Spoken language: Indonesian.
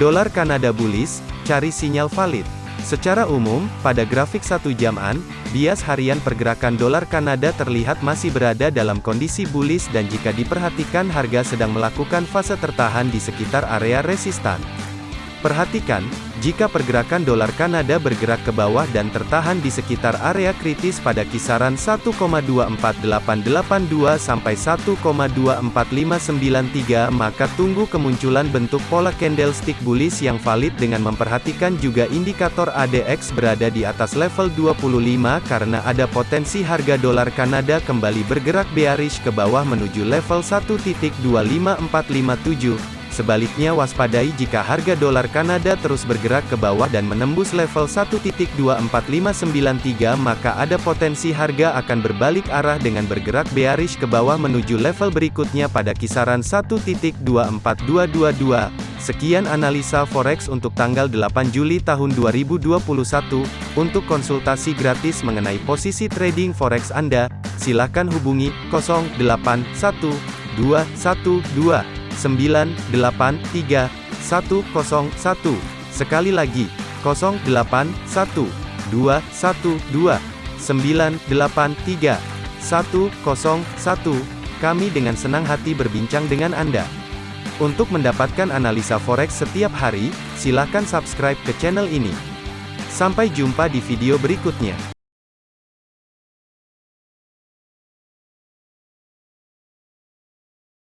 Dolar Kanada bullish, cari sinyal valid. Secara umum, pada grafik satu jaman, bias harian pergerakan dolar Kanada terlihat masih berada dalam kondisi bullish dan jika diperhatikan harga sedang melakukan fase tertahan di sekitar area resistan. Perhatikan, jika pergerakan dolar Kanada bergerak ke bawah dan tertahan di sekitar area kritis pada kisaran 1,24882 sampai 1,24593 maka tunggu kemunculan bentuk pola candlestick bullish yang valid dengan memperhatikan juga indikator ADX berada di atas level 25 karena ada potensi harga dolar Kanada kembali bergerak bearish ke bawah menuju level 1.25457 Sebaliknya waspadai jika harga dolar Kanada terus bergerak ke bawah dan menembus level 1.24593 maka ada potensi harga akan berbalik arah dengan bergerak bearish ke bawah menuju level berikutnya pada kisaran 1.24222. Sekian analisa forex untuk tanggal 8 Juli tahun 2021. Untuk konsultasi gratis mengenai posisi trading forex Anda, silakan hubungi 081212 983 101. Sekali lagi, 081 212 983 101. Kami dengan senang hati berbincang dengan Anda. Untuk mendapatkan analisa forex setiap hari, silakan subscribe ke channel ini. Sampai jumpa di video berikutnya.